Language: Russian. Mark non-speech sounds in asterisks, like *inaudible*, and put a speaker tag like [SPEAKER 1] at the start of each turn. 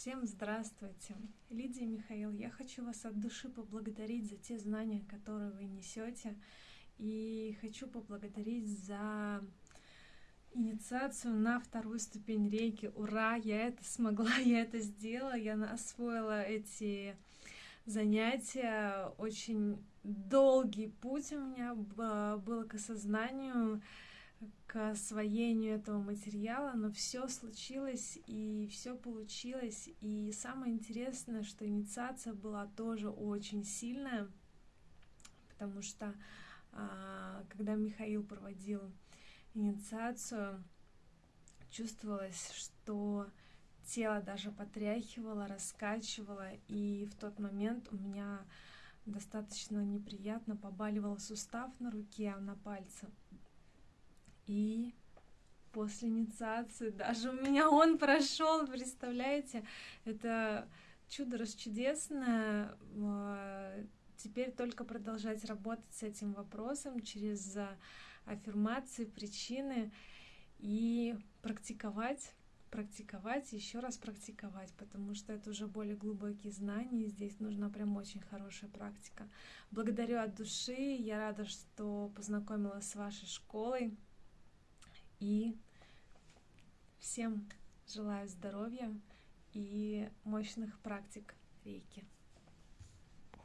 [SPEAKER 1] Всем здравствуйте! Лидия Михаил, я хочу вас от души поблагодарить за те знания, которые вы несете, и хочу поблагодарить за инициацию на вторую ступень рейки. Ура! Я это смогла, *laughs* я это сделала, я освоила эти занятия. Очень долгий путь у меня был к осознанию, к освоению этого материала, но все случилось и все получилось. И самое интересное, что инициация была тоже очень сильная, потому что а, когда Михаил проводил инициацию, чувствовалось, что тело даже потряхивало, раскачивало, и в тот момент у меня достаточно неприятно побаливал сустав на руке, на пальце. И после инициации даже у меня он прошел, представляете? Это чудо расчудесное. А, теперь только продолжать работать с этим вопросом через аффирмации, причины и практиковать практиковать, еще раз практиковать, потому что это уже более глубокие знания, и здесь нужна прям очень хорошая практика. Благодарю от души, я рада, что познакомилась с вашей школой, и всем желаю здоровья и мощных практик рейки.